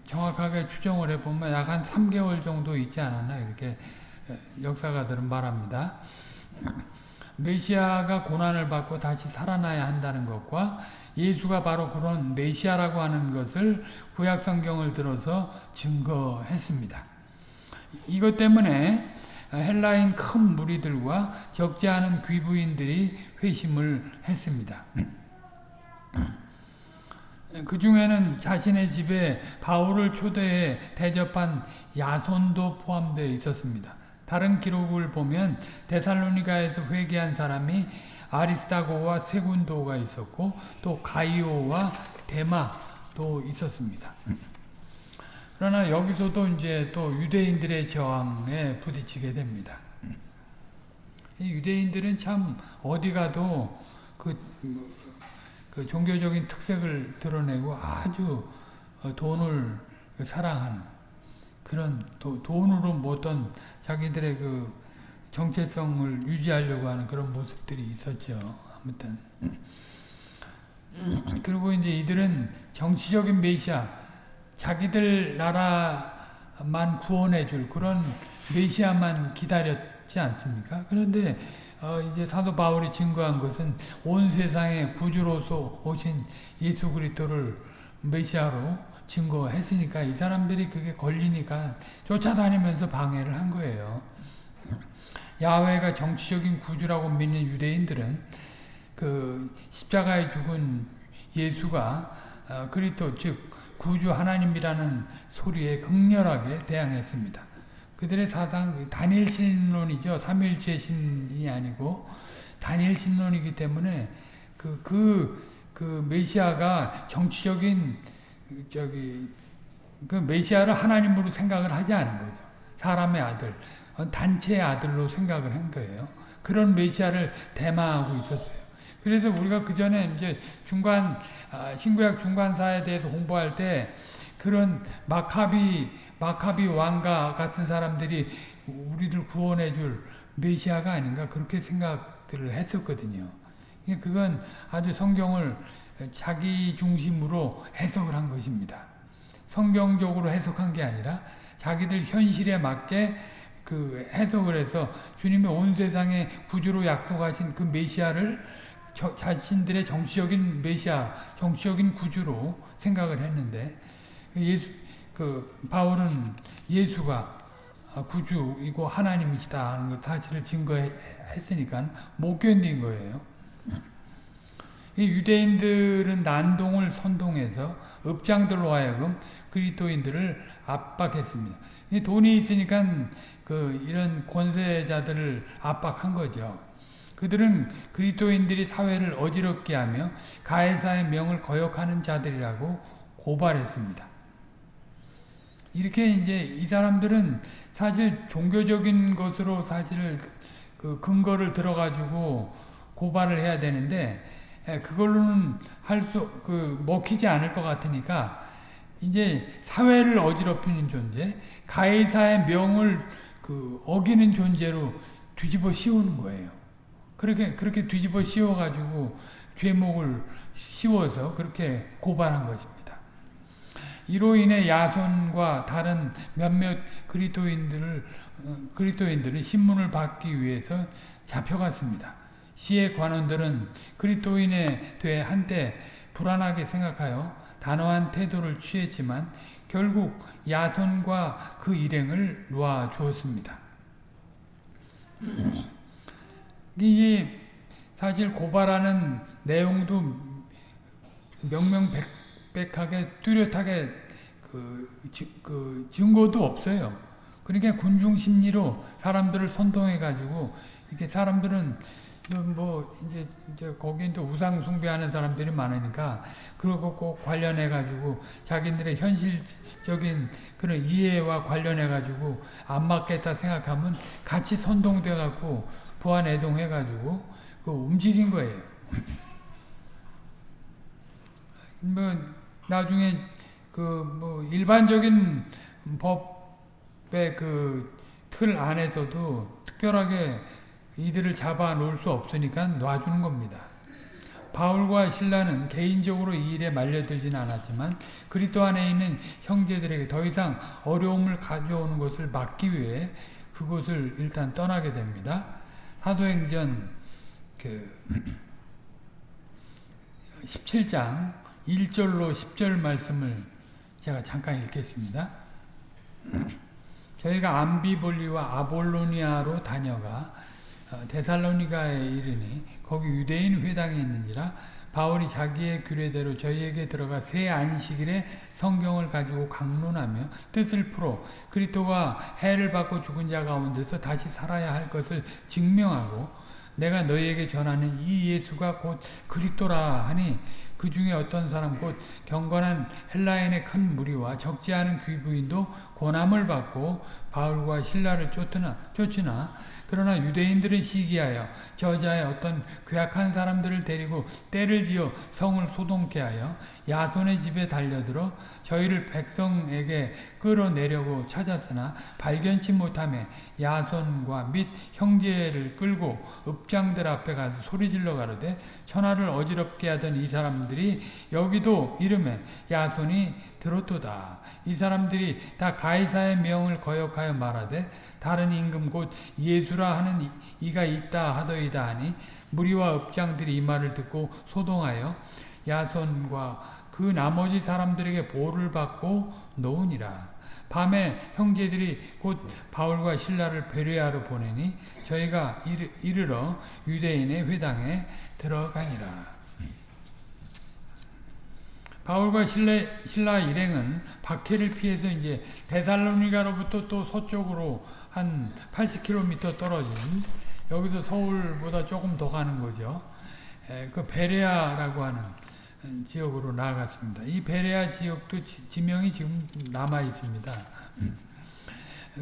정확하게 추정을 해보면 약 한 3개월 정도 있지 않았나 이렇게 역사가들은 말합니다. 메시아가 고난을 받고 다시 살아나야 한다는 것과 예수가 바로 그런 메시아라고 하는 것을 구약 성경을 들어서 증거했습니다. 이것 때문에 헬라인 큰 무리들과 적지 않은 귀부인들이 회심을 했습니다. 그 중에는 자신의 집에 바울을 초대해 대접한 야손도 포함되어 있었습니다. 다른 기록을 보면 데살로니가에서 회개한 사람이 아리스타고와 세군도가 있었고 또 가이오와 데마도 있었습니다. 그러나 여기서도 이제 또 유대인들의 저항에 부딪히게 됩니다. 유대인들은 참 어디 가도 그, 그 종교적인 특색을 드러내고 아주 돈을 사랑하는 그런 도, 돈으로 모든 자기들의 그 정체성을 유지하려고 하는 그런 모습들이 있었죠. 아무튼 그리고 이제 이들은 정치적인 메시아 자기들 나라만 구원해 줄 그런 메시아만 기다렸지 않습니까? 그런데 어 이제 사도 바울이 증거한 것은 온 세상의 구주로서 오신 예수 그리스도를 메시아로 증거했으니까 이 사람들이 그게 걸리니까 쫓아다니면서 방해를 한 거예요. 야훼가 정치적인 구주라고 믿는 유대인들은 그 십자가에 죽은 예수가 어, 그리스도 즉 구주 하나님이라는 소리에 극렬하게 대항했습니다. 그들의 사상 단일 신론이죠. 삼일체 신이 아니고 단일 신론이기 때문에 그 그, 그 메시아가 정치적인 저기 그 메시아를 하나님으로 생각을 하지 않은 거죠. 사람의 아들, 단체의 아들로 생각을 한 거예요. 그런 메시아를 대마하고 있었어요. 그래서 우리가 그 전에 이제 중간 아, 신구약 중간사에 대해서 공부할 때 그런 마카비 마카비 왕가 같은 사람들이 우리를 구원해줄 메시아가 아닌가 그렇게 생각들을 했었거든요. 그건 아주 성경을 자기 중심으로 해석을 한 것입니다. 성경적으로 해석한 게 아니라 자기들 현실에 맞게 그 해석을 해서 주님의 온 세상의 구주로 약속하신 그 메시아를 저, 자신들의 정치적인 메시아, 정치적인 구주로 생각을 했는데 예수, 그 바울은 예수가 구주이고 하나님이시다 하는 사실을 증거했으니까 못 견딘 거예요. 유대인들은 난동을 선동해서 업장들로 하여금 그리스도인들을 압박했습니다. 돈이 있으니까 그 이런 권세자들을 압박한 거죠. 그들은 그리스도인들이 사회를 어지럽게 하며 가해사의 명을 거역하는 자들이라고 고발했습니다. 이렇게 이제 이 사람들은 사실 종교적인 것으로 사실 그 근거를 들어가지고 고발을 해야 되는데 그걸로는 할 수 그 먹히지 않을 것 같으니까 이제 사회를 어지럽히는 존재, 가해사의 명을 그 어기는 존재로 뒤집어 씌우는 거예요. 그렇게 그렇게 뒤집어 씌워 가지고 죄목을 씌워서 그렇게 고발한 것입니다. 이로 인해 야손과 다른 몇몇 그리스도인들을 어, 그리스도인들은 신문을 받기 위해서 잡혀갔습니다. 시의 관원들은 그리스도인에 대해 한때 불안하게 생각하여 단호한 태도를 취했지만 결국 야손과 그 일행을 놓아 주었습니다. 이게 사실 고발하는 내용도 명명백백하게 뚜렷하게 그, 그 증거도 없어요. 그러니까 군중 심리로 사람들을 선동해 가지고 이렇게 사람들은 뭐 이제 이제 거긴 또 우상 숭배하는 사람들이 많으니까 그러고 꼭 관련해 가지고 자기들의 현실적인 그런 이해와 관련해 가지고 안 맞겠다 생각하면 같이 선동돼 갖고 부안 애동 해 가지고 그 움직인 거예요. 뭐 나중에 그 뭐 일반적인 법의 그 틀 안에서도 특별하게 이들을 잡아 놓을 수 없으니까 놔주는 겁니다. 바울과 신라는 개인적으로 이 일에 말려들지는 않았지만 그리스도 안에 있는 형제들에게 더 이상 어려움을 가져오는 것을 막기 위해 그곳을 일단 떠나게 됩니다. 사도행전 그 17장 1절로 10절 말씀을 제가 잠깐 읽겠습니다. 저희가 암비볼리와 아볼로니아로 다녀가 어, 데살로니가에 이르니 거기 유대인 회당이 있는지라 바울이 자기의 규례대로 저희에게 들어가 새 안식일에 성경을 가지고 강론하며 뜻을 풀어 그리스도가 해를 받고 죽은 자 가운데서 다시 살아야 할 것을 증명하고 내가 너희에게 전하는 이 예수가 곧 그리스도라 하니 그 중에 어떤 사람 곧 경건한 헬라인의 큰 무리와 적지 않은 귀부인도 고난을 받고 바울과 신라를 쫓으나, 쫓으나 그러나 유대인들은 시기하여 저자의 어떤 괴악한 사람들을 데리고 때를 지어 성을 소동케 하여 야손의 집에 달려들어 저희를 백성에게 끌어내려고 찾았으나 발견치 못함에 야손과 및 형제를 끌고 읍장들 앞에 가서 소리질러 가로되 천하를 어지럽게 하던 이 사람들이 여기도 이름에 야손이 들었도다. 이 사람들이 다 가이사의 명을 거역하여 말하되 다른 임금 곧 예수라 하는 이가 있다 하더이다 하니 무리와 읍장들이 이 말을 듣고 소동하여 야손과 그 나머지 사람들에게 보를 받고 놓으니라. 밤에 형제들이 곧 바울과 신라를 베레아로 보내니 저희가 이르러 유대인의 회당에 들어가니라. 바울과 신라, 신라 일행은 박해를 피해서 이제 데살로니가로부터 또 서쪽으로 한 80km 떨어진 여기서 서울보다 조금 더 가는 거죠. 에, 그 베레아라고 하는 지역으로 나아갔습니다. 이 베레아 지역도 지, 명이 지금 남아 있습니다.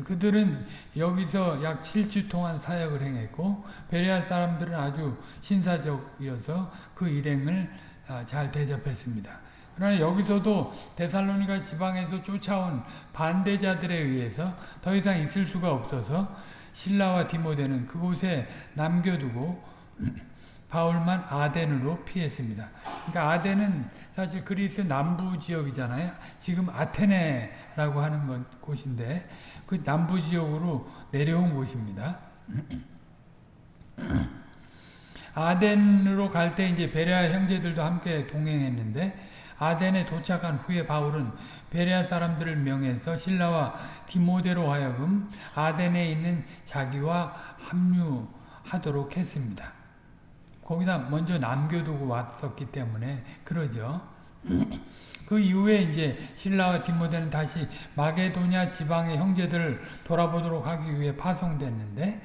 그들은 여기서 약 7주 동안 사역을 행했고 베레아 사람들은 아주 신사적이어서 그 일행을 아, 잘 대접했습니다. 그러나 여기서도 데살로니가 지방에서 쫓아온 반대자들에 의해서 더 이상 있을 수가 없어서 신라와 디모데는 그곳에 남겨두고 바울만 아덴으로 피했습니다. 그러니까 아덴은 사실 그리스 남부 지역이잖아요. 지금 아테네라고 하는 곳인데 그 남부 지역으로 내려온 곳입니다. 아덴으로 갈 때 이제 베레아 형제들도 함께 동행했는데 아덴에 도착한 후에 바울은 베레아 사람들을 명해서 신라와 디모데로 하여금 아덴에 있는 자기와 합류하도록 했습니다. 거기다 먼저 남겨두고 왔었기 때문에 그러죠. 그 이후에 이제 신라와 디모데는 다시 마게도냐 지방의 형제들을 돌아보도록 하기 위해 파송됐는데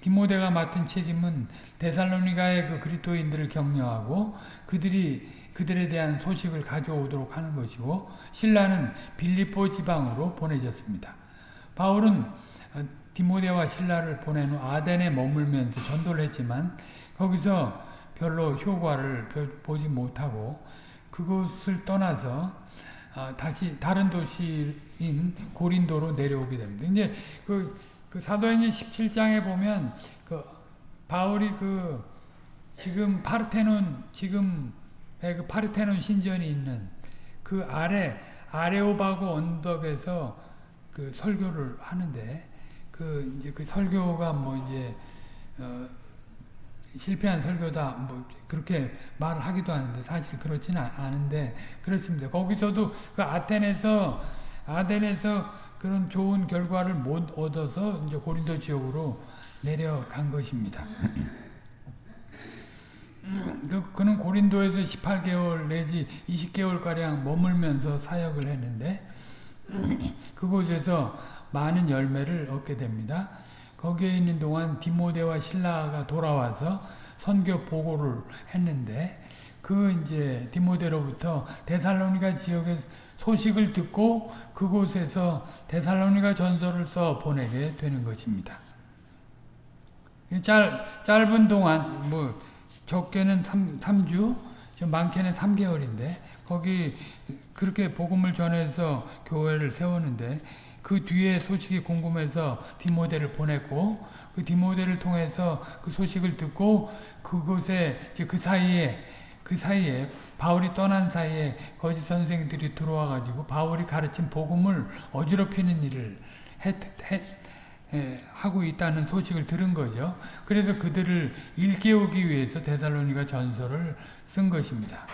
디모데가 맡은 책임은 데살로니가의 그 그리스도인들을 격려하고 그들이 그들에 대한 소식을 가져오도록 하는 것이고 신라는 빌리포 지방으로 보내졌습니다. 바울은 어, 디모데와 신라를 보낸 후 아덴에 머물면서 전도를 했지만 거기서 별로 효과를 보지 못하고 그곳을 떠나서 어, 다시 다른 도시인 고린도로 내려오게 됩니다. 이제 그, 그 사도행전 17장에 보면 그 바울이 그 지금 파르테논 지금 예, 그 파르테논 신전이 있는 그 아래 아레오바고 언덕에서 그 설교를 하는데 그 이제 그 설교가 뭐 이제 어 실패한 설교다 뭐 그렇게 말을 하기도 하는데 사실 그렇지는 않은데 그렇습니다. 거기서도 그 아테네에서 아덴에서 그런 좋은 결과를 못 얻어서 이제 고린도 지역으로 내려간 것입니다. 그, 그는 고린도에서 18개월 내지 20개월가량 머물면서 사역을 했는데 그곳에서 많은 열매를 얻게 됩니다. 거기에 있는 동안 디모데와 신라가 돌아와서 선교 보고를 했는데 그 이제 디모데로부터 데살로니가 지역의 소식을 듣고 그곳에서 데살로니가 전서를 써 보내게 되는 것입니다. 짧, 짧은 동안 뭐 적게는 3, 3주, 많게는 3개월인데 거기 그렇게 복음을 전해서 교회를 세우는데 그 뒤에 소식이 궁금해서 디모데를 보냈고 그 디모데를 통해서 그 소식을 듣고 그곳에 그 사이에 그 사이에 바울이 떠난 사이에 거짓 선생들이 들어와 가지고 바울이 가르친 복음을 어지럽히는 일을 했, 했, 에, 하고 있다는 소식을 들은 거죠. 그래서 그들을 일깨우기 위해서 데살로니가 전설을 쓴 것입니다.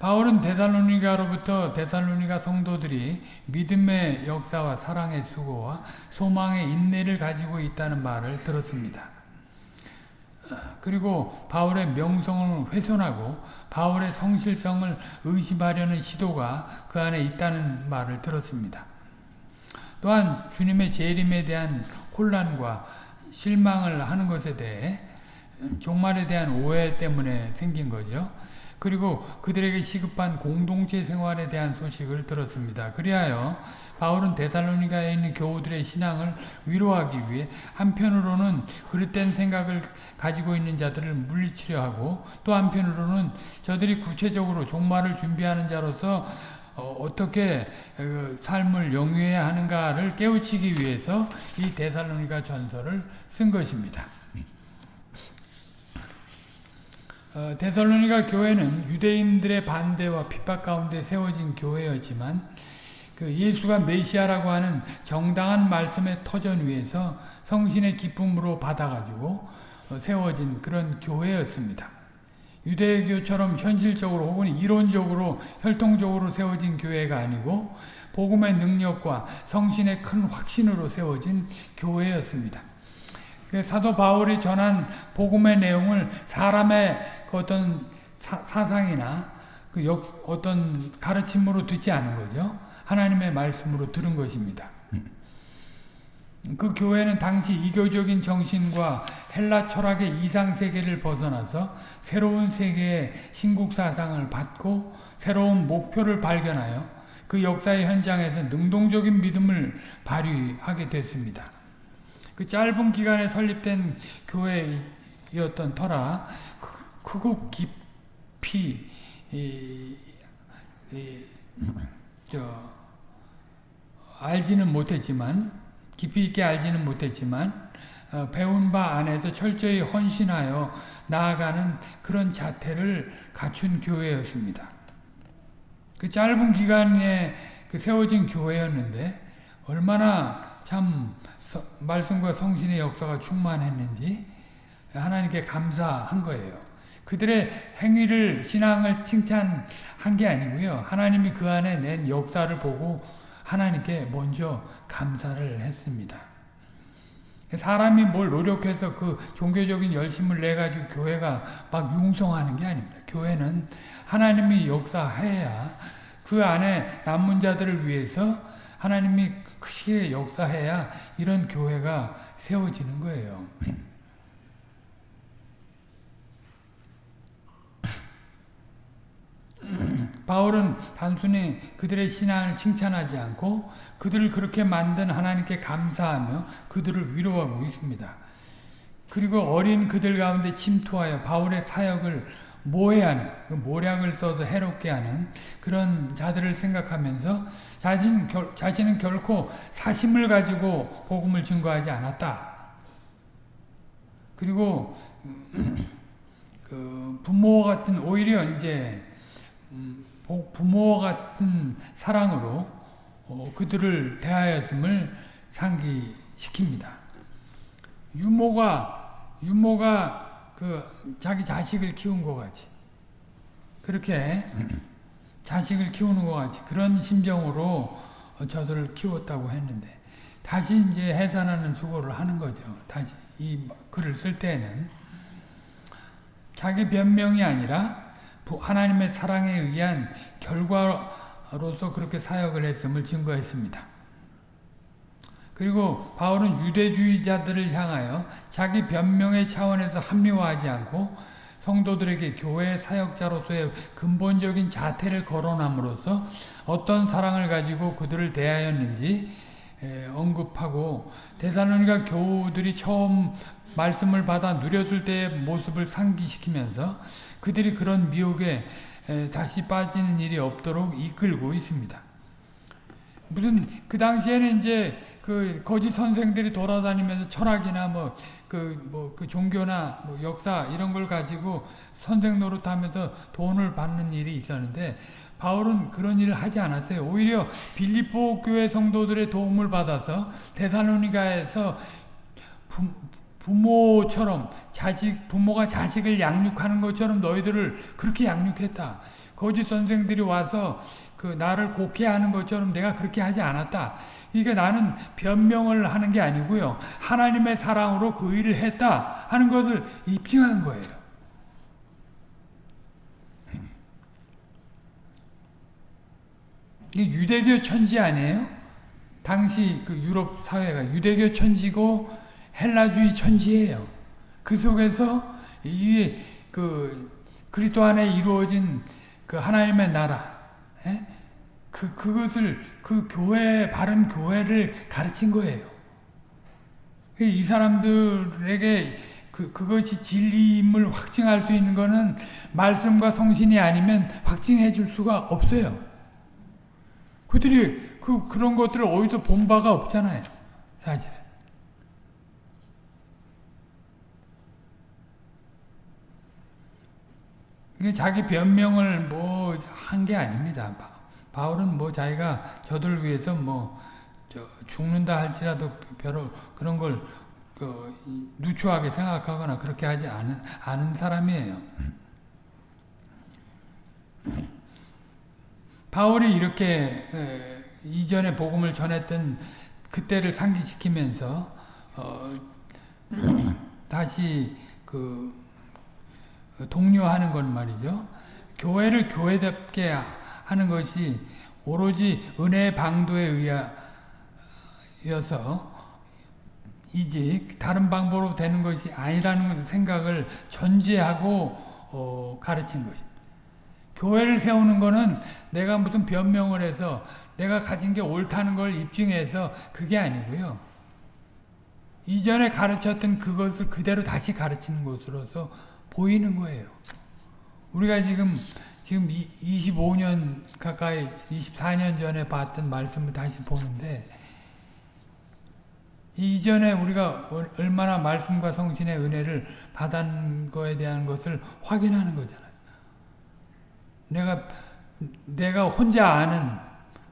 바울은 데살로니가로부터 데살로니가 성도들이 믿음의 역사와 사랑의 수고와 소망의 인내를 가지고 있다는 말을 들었습니다. 그리고 바울의 명성을 훼손하고 바울의 성실성을 의심하려는 시도가 그 안에 있다는 말을 들었습니다. 또한 주님의 재림에 대한 혼란과 실망을 하는 것에 대해 종말에 대한 오해 때문에 생긴 거죠. 그리고 그들에게 시급한 공동체 생활에 대한 소식을 들었습니다. 그리하여 바울은 데살로니가에 있는 교우들의 신앙을 위로하기 위해 한편으로는 그릇된 생각을 가지고 있는 자들을 물리치려 하고 또 한편으로는 저들이 구체적으로 종말을 준비하는 자로서 어, 떻게 그 삶을 영위해야 하는가를 깨우치기 위해서 이 데살로니가 전설을 쓴 것입니다. 어, 데살로니가 교회는 유대인들의 반대와 핍박 가운데 세워진 교회였지만 그 예수가 메시아라고 하는 정당한 말씀의 터전 위에서 성신의 기쁨으로 받아가지고 어, 세워진 그런 교회였습니다. 유대교처럼 현실적으로 혹은 이론적으로 혈통적으로 세워진 교회가 아니고 복음의 능력과 성신의 큰 확신으로 세워진 교회였습니다. 그 사도 바울이 전한 복음의 내용을 사람의 그 어떤 사, 상이나 그 역, 어떤 가르침으로 듣지 않은 거죠. 하나님의 말씀으로 들은 것입니다. 그 교회는 당시 이교적인 정신과 헬라 철학의 이상 세계를 벗어나서 새로운 세계의 신국 사상을 받고 새로운 목표를 발견하여 그 역사의 현장에서 능동적인 믿음을 발휘하게 됐습니다. 그 짧은 기간에 설립된 교회였던 터라 크고 깊이 이, 이, 저, 알지는 못했지만 깊이 있게 알지는 못했지만 어, 배운 바 안에서 철저히 헌신하여 나아가는 그런 자태를 갖춘 교회였습니다. 그 짧은 기간에 그 세워진 교회였는데 얼마나 참 말씀과 성신의 역사가 충만했는지 하나님께 감사한 거예요. 그들의 행위를 신앙을 칭찬한 게 아니고요. 하나님이 그 안에 낸 역사를 보고 하나님께 먼저 감사를 했습니다. 사람이 뭘 노력해서 그 종교적인 열심을 내 가지고 교회가 막 융성하는 게 아닙니다. 교회는 하나님이 역사해야 그 안에 남은 자들을 위해서 하나님이 크게 역사해야 이런 교회가 세워지는 거예요. 바울은 단순히 그들의 신앙을 칭찬하지 않고 그들을 그렇게 만든 하나님께 감사하며 그들을 위로하고 있습니다. 그리고 어린 그들 가운데 침투하여 바울의 사역을 모해하는, 그 모략을 써서 해롭게 하는 그런 자들을 생각하면서 자신, 결, 자신은 결코 사심을 가지고 복음을 증거하지 않았다. 그리고 그 부모와 같은 오히려 이제 음, 부모와 같은 사랑으로 어, 그들을 대하였음을 상기시킵니다. 유모가 유모가 그 자기 자식을 키운 것 같이 그렇게 자식을 키우는 것 같이 그런 심정으로 저들을 키웠다고 했는데 다시 이제 해산하는 수고를 하는 거죠. 다시 이 글을 쓸 때는 자기 변명이 아니라 하나님의 사랑에 의한 결과로서 그렇게 사역을 했음을 증거했습니다. 그리고 바울은 유대주의자들을 향하여 자기 변명의 차원에서 합리화하지 않고 성도들에게 교회 사역자로서의 근본적인 자태를 거론함으로써 어떤 사랑을 가지고 그들을 대하였는지 언급하고 대사로니가 교우들이 처음 말씀을 받아 누렸을 때의 모습을 상기시키면서 그들이 그런 미혹에 다시 빠지는 일이 없도록 이끌고 있습니다. 무슨 그 당시에는 이제 그 거짓 선생들이 돌아다니면서 철학이나 뭐 그 뭐 그 종교나 뭐 역사 이런 걸 가지고 선생 노릇하면서 돈을 받는 일이 있었는데 바울은 그런 일을 하지 않았어요. 오히려 빌립보 교회 성도들의 도움을 받아서 데살로니가에서 부, 부모처럼 자식 부모가 자식을 양육하는 것처럼 너희들을 그렇게 양육했다. 거짓 선생들이 와서 그 나를 곡해하는 것처럼 내가 그렇게 하지 않았다. 그러니까 나는 변명을 하는 게 아니고요. 하나님의 사랑으로 그 일을 했다 하는 것을 입증한 거예요. 이게 유대교 천지 아니에요? 당시 그 유럽 사회가 유대교 천지고 헬라주의 천지예요. 그 속에서 이그 그리스도 안에 이루어진 그 하나님의 나라, 에? 예? 그 그것을 그 교회 바른 교회를 가르친 거예요. 이 사람들에게 그 그것이 진리임을 확증할 수 있는 것은 말씀과 성신이 아니면 확증해 줄 수가 없어요. 그들이 그 그런 것들을 어디서 본 바가 없잖아요. 사실. 이게 자기 변명을 뭐 한 게 아닙니다. 바울은 뭐 자기가 저들 위해서 뭐 죽는다 할지라도 별로 그런 걸 그 누추하게 생각하거나 그렇게 하지 않은, 않은 사람이에요. 바울이 이렇게 에, 이전에 복음을 전했던 그때를 상기시키면서 어, 다시 그 독려하는 건 말이죠. 교회를 교회답게 하는 것이 오로지 은혜의 방도에 의하여서 이제 다른 방법으로 되는 것이 아니라는 생각을 전제하고 어, 가르친 것입니다. 교회를 세우는 것은 내가 무슨 변명을 해서 내가 가진 게 옳다는 걸 입증해서 그게 아니고요. 이전에 가르쳤던 그것을 그대로 다시 가르치는 것으로서 보이는 거예요. 우리가 지금 지금 25년 가까이 24년 전에 봤던 말씀을 다시 보는데 이전에 우리가 얼마나 말씀과 성신의 은혜를 받은 거에 대한 것을 확인하는 거잖아요. 내가 내가 혼자 아는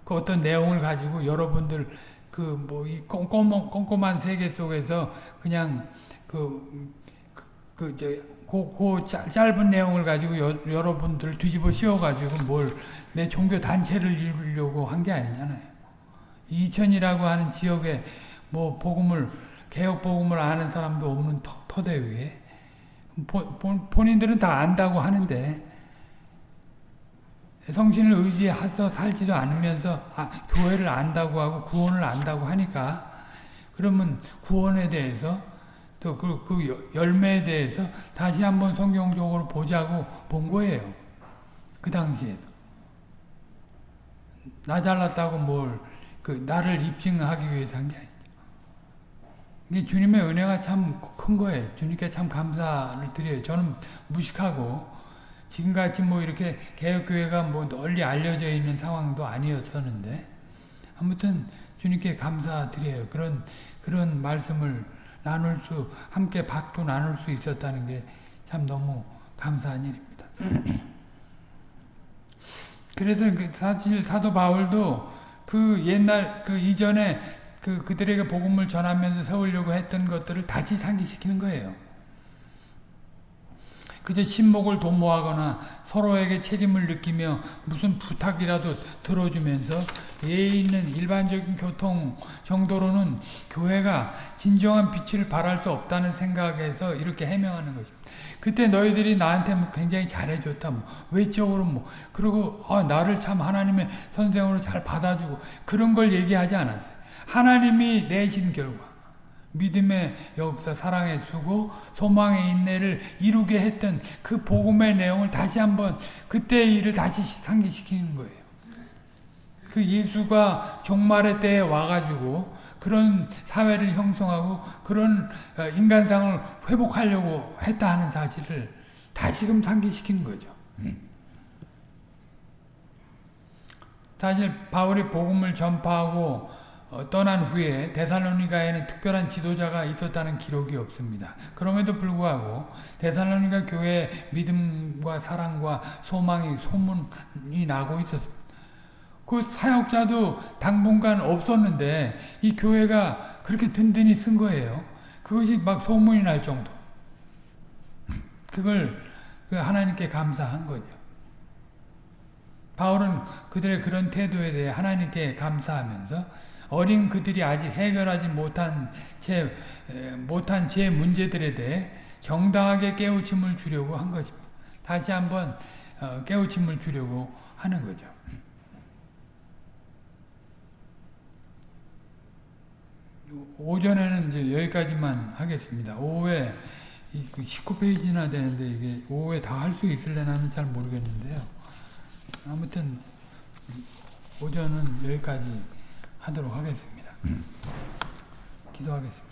그 어떤 내용을 가지고 여러분들 그 뭐 이 꼼꼼한 꼼꼼한 세계 속에서 그냥 그 그저 그, 그 짧은 내용을 가지고 여, 여러분들 뒤집어 씌워가지고 뭘 내 종교 단체를 이루려고 한 게 아니잖아요. 이천이라고 하는 지역에 뭐 복음을 개혁 복음을 아는 사람도 없는 터, 터대 위에 보, 본인들은 다 안다고 하는데 성신을 의지해서 살지도 않으면서 아, 교회를 안다고 하고 구원을 안다고 하니까 그러면 구원에 대해서 또 그 그 열매에 대해서 다시 한번 성경적으로 보자고 본 거예요. 그 당시에도. 나 잘났다고 뭘, 그, 나를 입증하기 위해서 한 게 아니죠. 이게 주님의 은혜가 참 큰 거예요. 주님께 참 감사를 드려요. 저는 무식하고, 지금같이 뭐 이렇게 개혁교회가 뭐 널리 알려져 있는 상황도 아니었었는데, 아무튼 주님께 감사드려요. 그런, 그런 말씀을 나눌 수 함께 받고 나눌 수 있었다는 게 참 너무 감사한 일입니다. 그래서 그 사실 사도 바울도 그 옛날 그 이전에 그 그들에게 복음을 전하면서 세우려고 했던 것들을 다시 상기시키는 거예요. 그저 신목을 도모하거나 서로에게 책임을 느끼며 무슨 부탁이라도 들어주면서 예의 있는 일반적인 교통 정도로는 교회가 진정한 빛을 발할 수 없다는 생각에서 이렇게 해명하는 것입니다. 그때 너희들이 나한테 뭐 굉장히 잘해줬다, 뭐 외적으로 뭐 그리고 아, 나를 참 하나님의 선생으로 잘 받아주고 그런 걸 얘기하지 않았어요. 하나님이 내신 결과 믿음의 역사, 사랑의 수고, 소망의 인내를 이루게 했던 그 복음의 내용을 다시 한번 그때의 일을 다시 상기시키는 거예요. 그 예수가 종말의 때에 와가지고 그런 사회를 형성하고 그런 어, 인간상을 회복하려고 했다 하는 사실을 다시금 상기시키는 거죠. 음. 사실 바울이 복음을 전파하고 어, 떠난 후에 데살로니가에는 특별한 지도자가 있었다는 기록이 없습니다. 그럼에도 불구하고 데살로니가 교회에 믿음과 사랑과 소망이 소문이 나고 있었습니다. 그 사역자도 당분간 없었는데 이 교회가 그렇게 든든히 쓴 거예요. 그것이 막 소문이 날 정도. 그걸 그 하나님께 감사한 거죠. 바울은 그들의 그런 태도에 대해 하나님께 감사하면서 어린 그들이 아직 해결하지 못한 제 에, 못한 제 문제들에 대해 정당하게 깨우침을 주려고 한 것입니다. 다시 한번 어, 깨우침을 주려고 하는 거죠. 오전에는 이제 여기까지만 하겠습니다. 오후에 19페이지나 되는데 이게 오후에 다 할 수 있을래나는 잘 모르겠는데요. 아무튼 오전은 여기까지 하도록 하겠습니다. 기도하겠습니다.